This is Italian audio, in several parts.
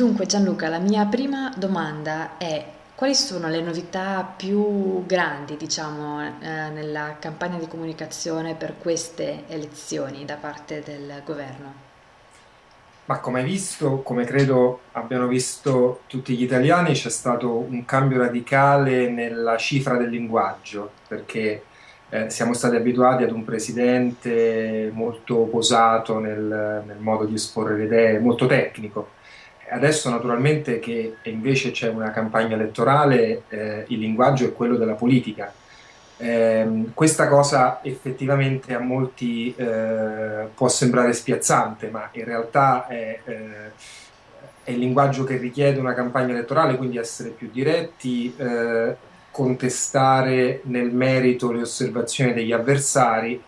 Dunque Gianluca, la mia prima domanda è quali sono le novità più grandi, diciamo, eh, nella campagna di comunicazione per queste elezioni da parte del governo? Ma come hai visto, come credo abbiano visto tutti gli italiani, c'è stato un cambio radicale nella cifra del linguaggio, perché eh, siamo stati abituati ad un presidente molto posato nel, nel modo di esporre le idee, molto tecnico. Adesso naturalmente che invece c'è una campagna elettorale, eh, il linguaggio è quello della politica. Eh, questa cosa effettivamente a molti eh, può sembrare spiazzante, ma in realtà è, eh, è, il linguaggio che richiede una campagna elettorale, quindi essere più diretti, eh, contestare nel merito le osservazioni degli avversari.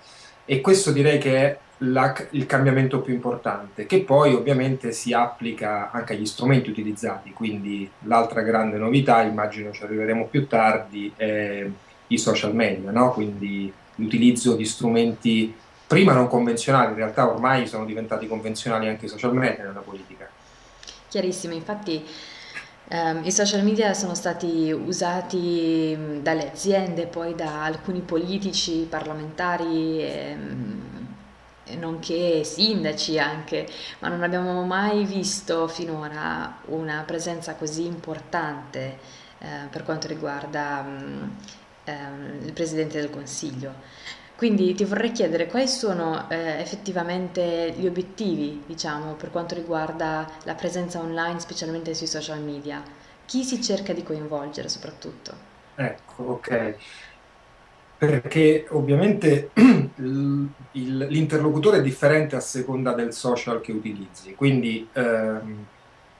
E questo direi che è la, il cambiamento più importante, che poi ovviamente si applica anche agli strumenti utilizzati, quindi l'altra grande novità, immagino ci arriveremo più tardi, è i social media, no? quindi l'utilizzo di strumenti prima non convenzionali, in realtà ormai sono diventati convenzionali anche i social media nella politica. Chiarissimo, infatti ehm, i social media sono stati usati dalle aziende, poi da alcuni politici, parlamentari, ehm, nonché sindaci anche, ma non abbiamo mai visto finora una presenza così importante eh, per quanto riguarda mh, ehm, il Presidente del Consiglio. Quindi ti vorrei chiedere quali sono eh, effettivamente gli obiettivi, diciamo, per quanto riguarda la presenza online, specialmente sui social media. Chi si cerca di coinvolgere soprattutto? Ecco, ok. Perché ovviamente l'interlocutore è differente a seconda del social che utilizzi, quindi ehm,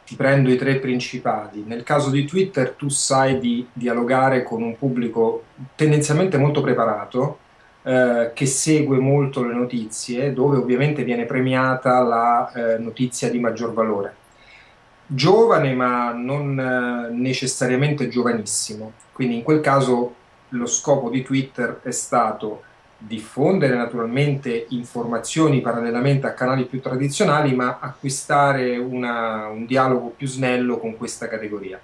ti prendo i tre principali. Nel caso di Twitter tu sai di dialogare con un pubblico tendenzialmente molto preparato, eh, che segue molto le notizie, dove ovviamente viene premiata la eh, notizia di maggior valore. Giovane, ma non eh, necessariamente giovanissimo. Quindi in quel caso lo scopo di Twitter è stato diffondere naturalmente informazioni parallelamente a canali più tradizionali, ma acquistare una- un dialogo più snello con questa categoria.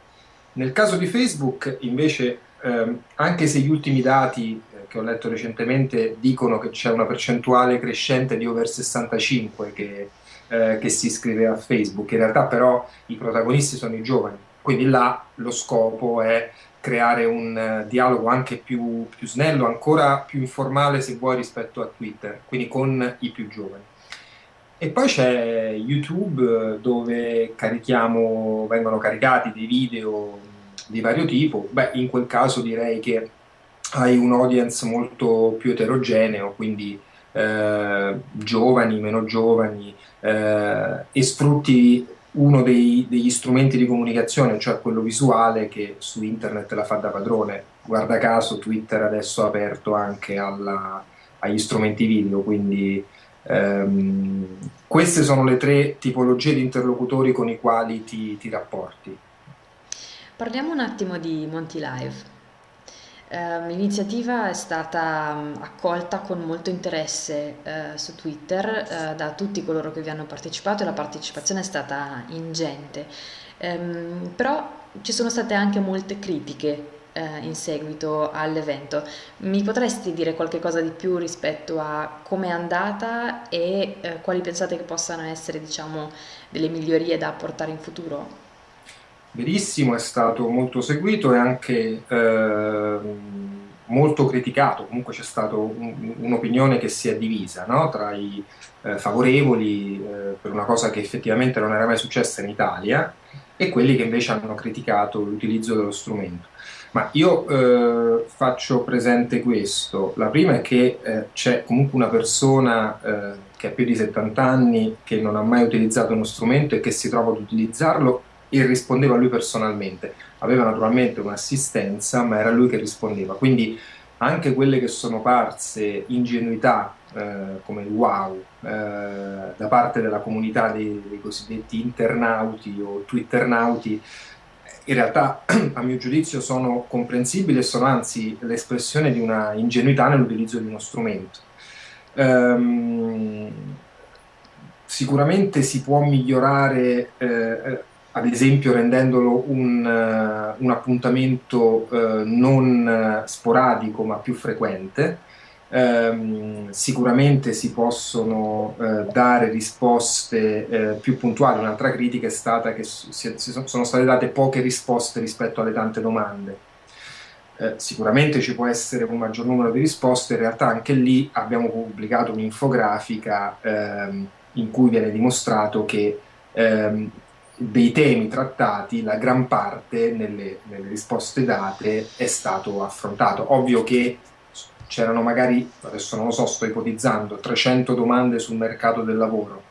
Nel caso di Facebook, invece, ehm, anche se gli ultimi dati eh, che ho letto recentemente dicono che c'è una percentuale crescente di over 65 che, eh, che si iscrive a Facebook, in realtà però i protagonisti sono i giovani, quindi là lo scopo è creare un eh, dialogo anche più, più snello, ancora più informale se vuoi rispetto a Twitter, quindi con i più giovani. E poi c'è YouTube eh, dove vengono caricati dei video di vario tipo. Beh, in quel caso direi che hai un audience molto più eterogeneo, quindi eh, giovani, meno giovani, eh, e sfrutti uno dei- degli strumenti di comunicazione, cioè quello visuale, che su internet la fa da padrone. Guarda caso, Twitter adesso ha aperto anche alla- agli strumenti video, quindi ehm, queste sono le tre tipologie di interlocutori con i quali ti, ti rapporti. Parliamo un attimo di Monty Live. Eh, l'iniziativa è stata accolta con molto interesse eh, su Twitter eh, da tutti coloro che vi hanno partecipato e la partecipazione è stata ingente. Ehm, però ci sono state anche molte critiche eh, in seguito all'evento. Mi potresti dire qualche cosa di più rispetto a come è andata e eh, quali pensate che possano essere, diciamo, delle migliorie da apportare in futuro? Verissimo, è stato molto seguito e anche ehm, molto criticato, comunque c'è stata un'opinione che si è divisa no? tra i eh, favorevoli eh, per una cosa che effettivamente non era mai successa in Italia e quelli che invece hanno criticato l'utilizzo dello strumento. Ma io eh, faccio presente questo. La prima è che eh, c'è comunque una persona eh, che ha più di 70 anni, che non ha mai utilizzato uno strumento e che si trova ad utilizzarlo e rispondeva lui personalmente. Aveva naturalmente un'assistenza, ma era lui che rispondeva. Quindi anche quelle che sono parse ingenuità, eh, come wow, eh, da parte della comunità dei, dei cosiddetti internauti o twitternauti, in realtà a mio giudizio sono comprensibili e sono anzi l'espressione di una ingenuità nell'utilizzo di uno strumento. Ehm, sicuramente si può migliorare, eh, eh, ad esempio rendendolo un, uh, un appuntamento uh, non sporadico ma più frequente. Um, sicuramente si possono uh, dare risposte più puntuali. Un'altra critica è stata che si, si sono state date poche risposte rispetto alle tante domande. Eh, sicuramente ci può essere un maggior numero di risposte, in realtà anche lì abbiamo pubblicato un'infografica ehm, in cui viene dimostrato che ehm, dei temi trattati, la gran parte nelle, nelle, risposte date è stato affrontato. Ovvio che c'erano magari, adesso non lo so, sto ipotizzando, 300 domande sul mercato del lavoro.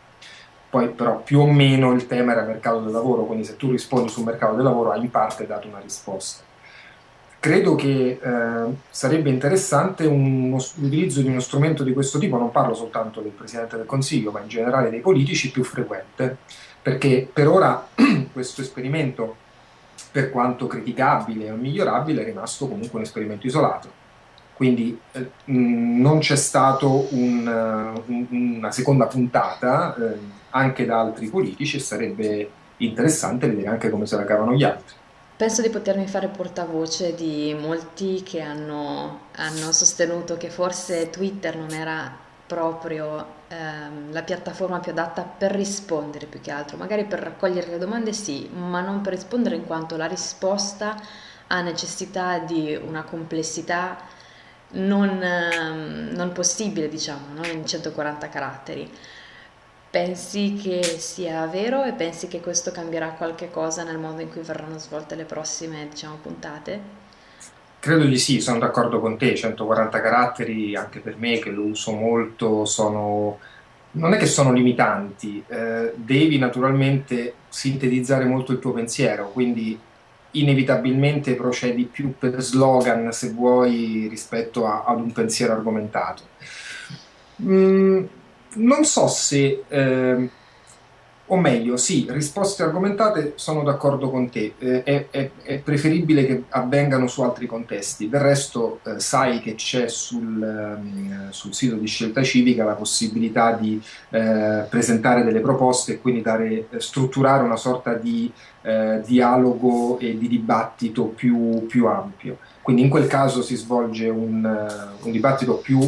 Poi però più o meno il tema era mercato del lavoro, quindi se tu rispondi sul mercato del lavoro hai in parte dato una risposta credo che eh, sarebbe interessante l'utilizzo di uno strumento di questo tipo, non parlo soltanto del Presidente del Consiglio, ma in generale dei politici, più frequente, perché per ora questo esperimento, per quanto criticabile o migliorabile, è rimasto comunque un esperimento isolato. Quindi eh, non c'è stata un, un, una seconda puntata eh, anche da altri politici e sarebbe interessante vedere anche come se la cavano gli altri. Penso di potermi fare portavoce di molti che hanno, hanno sostenuto che forse Twitter non era proprio ehm, la piattaforma più adatta per rispondere più che altro, magari per raccogliere le domande sì, ma non per rispondere in quanto la risposta ha necessità di una complessità non, ehm, non possibile, diciamo, no? in 140 caratteri. Pensi che sia vero e pensi che questo cambierà qualche cosa nel modo in cui verranno svolte le prossime, diciamo, puntate? Credo di sì, sono d'accordo con te, 140 caratteri anche per me che lo uso molto sono non è che sono limitanti, eh, devi naturalmente sintetizzare molto il tuo pensiero, quindi inevitabilmente procedi più per slogan se vuoi rispetto a, ad un pensiero argomentato. Mm, non so se, eh, o meglio, sì, risposte argomentate, sono d'accordo con te, eh, è, è, preferibile che avvengano su altri contesti. Del resto eh, sai che c'è sul, ehm, sul, sito di scelta civica la possibilità di eh, presentare delle proposte e quindi dare, eh, strutturare una sorta di eh, dialogo e di dibattito più, più, ampio. Quindi in quel caso si svolge un, un dibattito più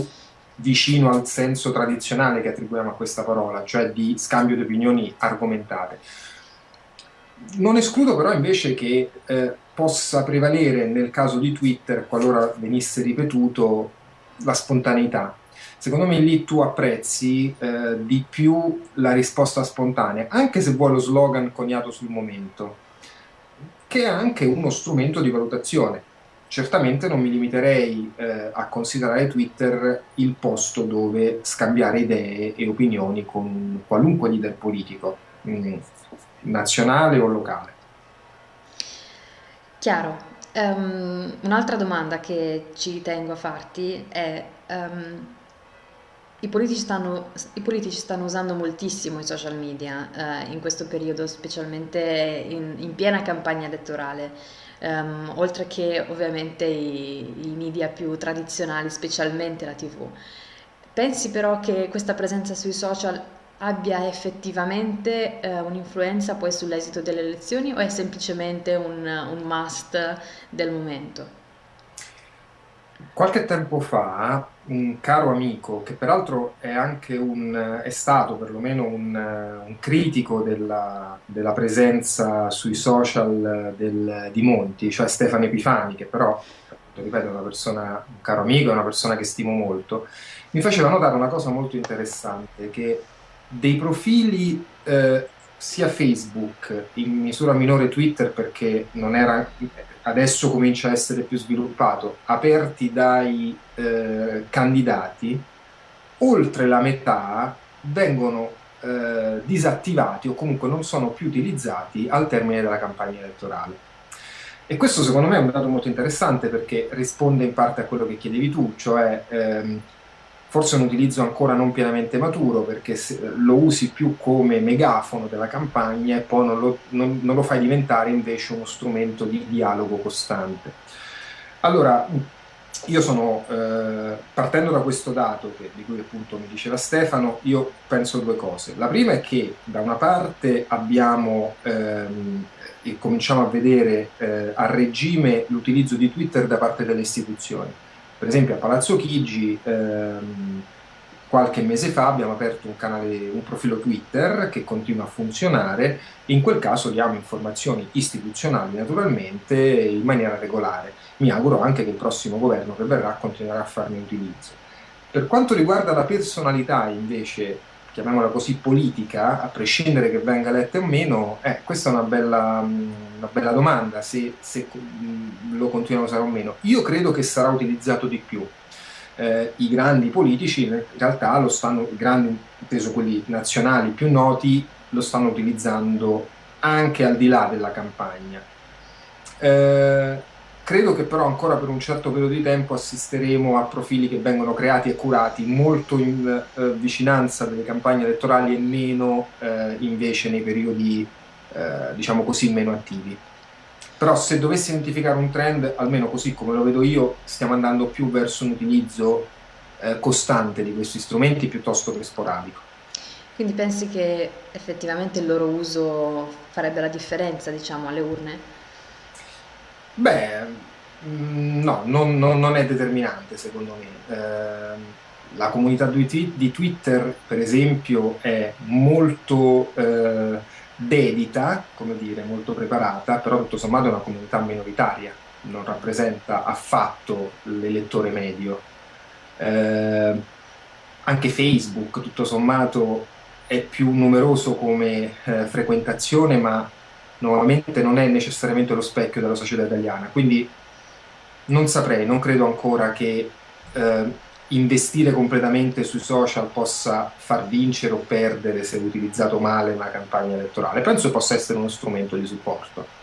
vicino al senso tradizionale che attribuiamo a questa parola, cioè di scambio di opinioni argomentate. Non escludo però invece che eh, possa prevalere nel caso di Twitter, qualora venisse ripetuto, la spontaneità. Secondo me lì tu apprezzi eh, di più la risposta spontanea, anche se vuoi lo slogan coniato sul momento, che è anche uno strumento di valutazione certamente non mi limiterei eh, a considerare Twitter il posto dove scambiare idee e opinioni con qualunque leader politico, mh, mm, nazionale o locale. Chiaro. Um, un'altra domanda che ci tengo a farti è um, i, politici stanno, i politici, stanno, usando moltissimo i social media uh, in questo periodo, specialmente in, in piena campagna elettorale um, oltre che ovviamente i, i media più tradizionali, specialmente la TV. Pensi però che questa presenza sui social abbia effettivamente eh, un'influenza poi sull'esito delle elezioni o è semplicemente un, un must del momento? Qualche tempo fa un caro amico, che peraltro è un, è stato perlomeno un, un critico della, della, presenza sui social del, di Monti, cioè Stefano Epifani, che però, ripeto, è persona, un caro amico, è una persona che stimo molto, mi faceva notare una cosa molto interessante, che dei profili eh, sia Facebook, in misura minore Twitter perché non era adesso comincia a essere più sviluppato, aperti dai eh, candidati, oltre la metà vengono eh, disattivati o comunque non sono più utilizzati al termine della campagna elettorale. E questo secondo me è un dato molto interessante perché risponde in parte a quello che chiedevi tu, cioè ehm, forse un utilizzo ancora non pienamente maturo perché lo usi più come megafono della campagna e poi non lo, non, non lo fai diventare invece uno strumento di dialogo costante. Allora, io sono, eh, partendo da questo dato che, di cui appunto mi diceva Stefano, io penso due cose. La prima è che da una parte abbiamo ehm, e cominciamo a vedere eh, a regime l'utilizzo di Twitter da parte delle istituzioni. Per esempio a Palazzo Chigi ehm, qualche mese fa abbiamo aperto un canale, un profilo Twitter che continua a funzionare, in quel caso diamo informazioni istituzionali naturalmente in maniera regolare. Mi auguro anche che il prossimo governo che verrà continuerà a farne utilizzo. Per quanto riguarda la personalità invece, chiamiamola così, politica, a prescindere che venga letta o meno, eh, questa è una bella, una bella domanda, se, se lo continuano a usare o meno. Io credo che sarà utilizzato di più eh, i grandi politici in realtà lo stanno, i grandi, inteso quelli nazionali più noti, lo stanno utilizzando anche al di là della campagna. Eh, credo che però ancora per un certo periodo di tempo assisteremo a profili che vengono creati e curati molto in eh, vicinanza delle campagne elettorali e meno eh, invece nei periodi, eh, diciamo così, meno attivi. Però se dovessi identificare un trend, almeno così come lo vedo io, stiamo andando più verso un utilizzo eh, costante di questi strumenti piuttosto che sporadico. Quindi pensi che effettivamente il loro uso farebbe la differenza, diciamo, alle urne? Beh, mm, no, non, non, non è determinante secondo me. Eh, la comunità di Twitter, per esempio, è molto... Eh, dedita, come dire, molto preparata, però tutto sommato è una comunità minoritaria, non rappresenta affatto l'elettore medio. Eh, anche Facebook, tutto sommato, è più numeroso come eh, frequentazione, ma nuovamente non è necessariamente lo specchio della società italiana. Quindi non saprei, non credo ancora che eh, investire completamente sui social possa far vincere o perdere se utilizzato male una campagna elettorale. Penso possa essere uno strumento di supporto.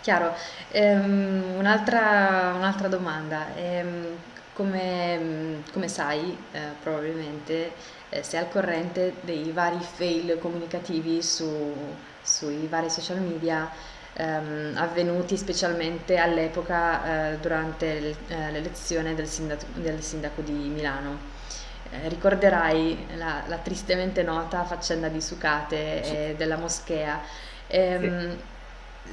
Chiaro. Ehm, un'altra, un'altra domanda. Ehm, come, come, sai, eh, probabilmente eh, sei al corrente dei vari fail comunicativi su, sui vari social media ehm, avvenuti specialmente all'epoca eh, durante eh, l'elezione del sindaco, del sindaco, di Milano. Eh, ricorderai la, la, tristemente nota faccenda di Sucate e della moschea. Ehm, sì.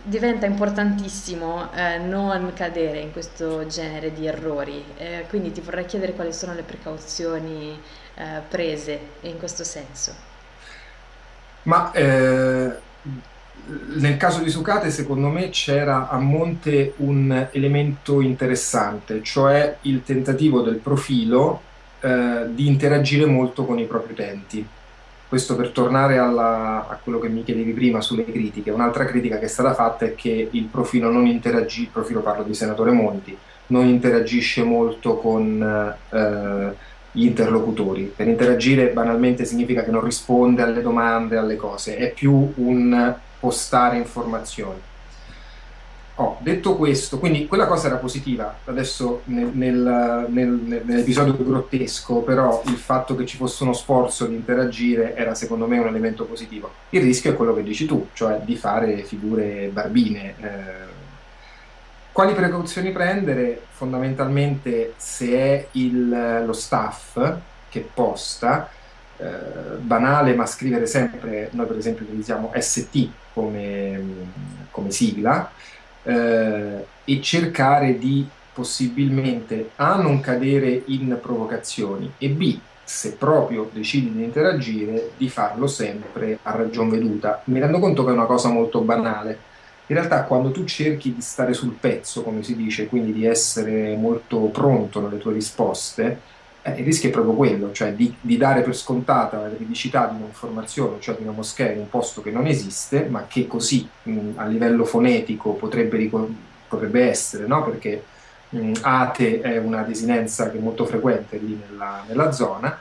Diventa importantissimo eh, non cadere in questo genere di errori, eh, quindi ti vorrei chiedere quali sono le precauzioni eh, prese in questo senso. Ma nel caso di Sucate, secondo me, c'era a monte un elemento interessante, cioè il tentativo del profilo eh, di interagire molto con i propri utenti. Questo per tornare alla, a quello che mi chiedevi prima sulle critiche. Un'altra critica che è stata fatta è che il profilo non interagisce, il profilo parlo di senatore Monti, non interagisce molto con eh, gli interlocutori. Per interagire banalmente significa che non risponde alle domande, alle cose, è più un postare informazioni. Oh, detto questo, quindi quella cosa era positiva, adesso nel, nel, nel, nell'episodio grottesco, però il fatto che ci fosse uno sforzo di interagire era secondo me un elemento positivo. Il rischio è quello che dici tu, cioè di fare figure barbine. Eh, quali precauzioni prendere? Fondamentalmente se è il, lo staff che posta, eh, banale ma scrivere sempre, noi per esempio utilizziamo ST come, come sigla, eh, e cercare di possibilmente A non cadere in provocazioni e B se proprio decidi di interagire di farlo sempre a ragion veduta. Mi rendo conto che è una cosa molto banale. In realtà quando tu cerchi di stare sul pezzo, come si dice, quindi di essere molto pronto nelle tue risposte, eh, il rischio è proprio quello, cioè di, di, dare per scontata la veridicità di un'informazione, cioè di una moschea in un posto che non esiste, ma che così mh, a livello fonetico potrebbe, potrebbe essere, no? perché mh, ate è una desinenza che è molto frequente lì nella, nella zona,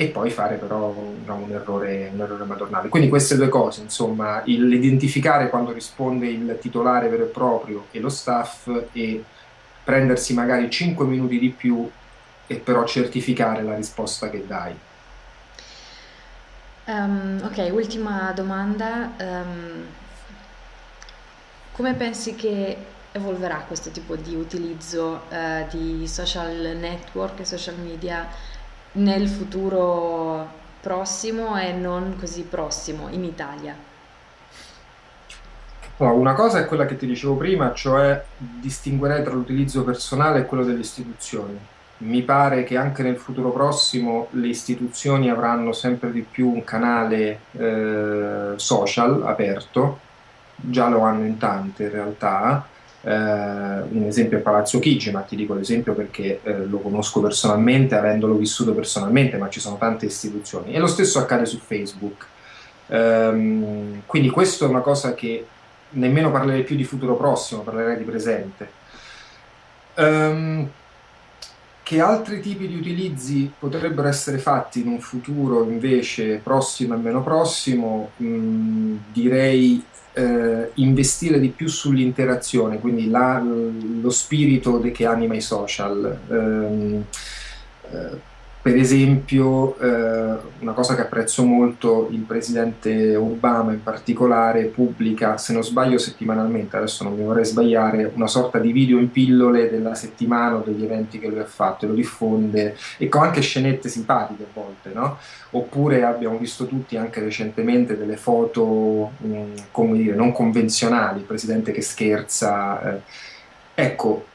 e poi fare però diciamo, un, errore, un, errore, madornale. Quindi queste due cose, insomma, l'identificare quando risponde il titolare vero e proprio e lo staff e prendersi magari 5 minuti di più e però certificare la risposta che dai. Um, ok, ultima domanda. Um, come pensi che evolverà questo tipo di utilizzo eh, di social network e social media nel futuro prossimo e non così prossimo in Italia? Una cosa è quella che ti dicevo prima, cioè distinguerei tra l'utilizzo personale e quello delle istituzioni. Mi pare che anche nel futuro prossimo le istituzioni avranno sempre di più un canale eh, social aperto, già lo hanno in tante in realtà, eh, un esempio è Palazzo Chigi, ma ti dico l'esempio perché eh, lo conosco personalmente, avendolo vissuto personalmente, ma ci sono tante istituzioni. E lo stesso accade su Facebook. Um, quindi questo è una cosa che nemmeno parlerei più di futuro prossimo, parlerei di presente. Um, che altri tipi di utilizzi potrebbero essere fatti in un futuro invece prossimo e meno prossimo? Mm, direi eh, investire di più sull'interazione, quindi la, lo spirito che anima i social. Um, eh, per esempio, eh, una cosa che apprezzo molto, il presidente Obama in particolare pubblica, se non sbaglio settimanalmente, adesso non mi vorrei sbagliare, una sorta di video in pillole della settimana o degli eventi che lui ha fatto e lo diffonde, e con anche scenette simpatiche a volte, no? Oppure abbiamo visto tutti anche recentemente delle foto, mh, come dire, non convenzionali, il presidente che scherza. Eh. Ecco,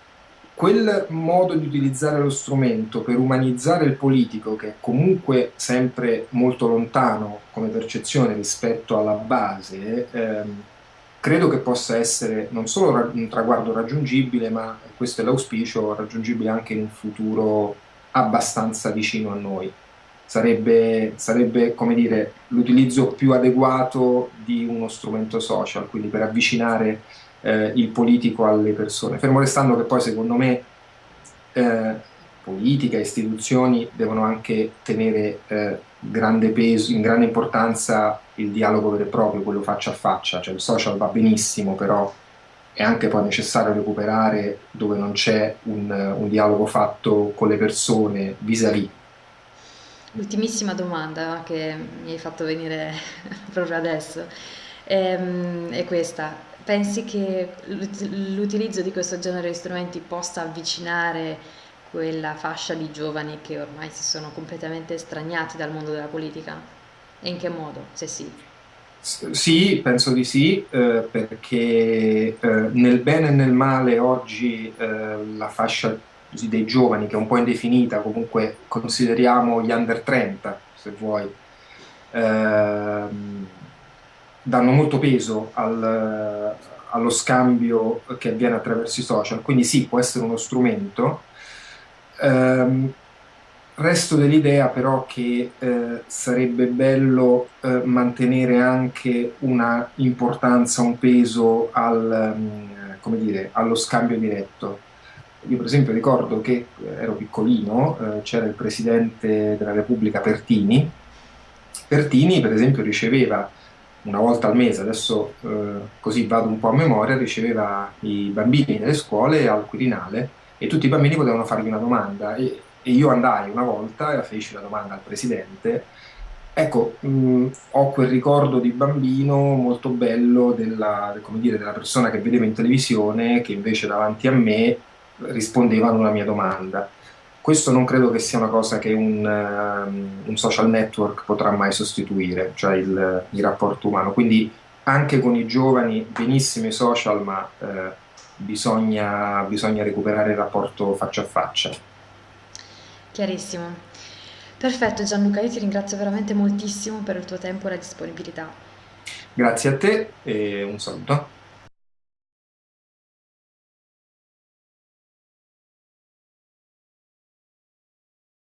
quel modo di utilizzare lo strumento per umanizzare il politico, che è comunque sempre molto lontano come percezione rispetto alla base, ehm, credo che possa essere non solo un traguardo raggiungibile, ma questo è l'auspicio, raggiungibile anche in un futuro abbastanza vicino a noi. Sarebbe, sarebbe come dire, l'utilizzo più adeguato di uno strumento social, quindi per avvicinare eh, il politico alle persone. Fermo restando che poi secondo me eh, politica, istituzioni devono anche tenere eh, grande peso, in grande importanza il dialogo vero e proprio, quello faccia a faccia, cioè il social va benissimo, però è anche poi necessario recuperare dove non c'è un, un, dialogo fatto con le persone vis-à-vis. L'ultimissima domanda che mi hai fatto venire proprio adesso ehm, è questa. Pensi che l'utilizzo di questo genere di strumenti possa avvicinare quella fascia di giovani che ormai si sono completamente estraniati dal mondo della politica? E in che modo, se sì? Sì, penso di sì, eh, perché eh, nel bene e nel male oggi eh, la fascia dei giovani, che è un po' indefinita, comunque consideriamo gli under 30, se vuoi, ehm, danno molto peso al, allo scambio che avviene attraverso i social, quindi sì, può essere uno strumento. Um, resto dell'idea però che eh, sarebbe bello eh, mantenere anche una importanza, un peso al, um, dire, allo scambio diretto. Io per esempio ricordo che eh, ero piccolino, eh, c'era il presidente della Repubblica Pertini, Pertini per esempio riceveva una volta al mese, adesso eh, così vado un po' a memoria, riceveva i bambini nelle scuole al Quirinale e tutti i bambini potevano fargli una domanda e, e io andai una volta e feci la domanda al presidente. Ecco, mh, ho quel ricordo di bambino molto bello della, dire, della persona che vedevo in televisione che invece davanti a me rispondeva a una mia domanda. Questo non credo che sia una cosa che un, uh, un social network potrà mai sostituire, cioè il, il, rapporto umano. Quindi anche con i giovani, benissimo i social, ma uh, bisogna, bisogna recuperare il rapporto faccia a faccia. Chiarissimo. Perfetto Gianluca, io ti ringrazio veramente moltissimo per il tuo tempo e la disponibilità. Grazie a te e un saluto.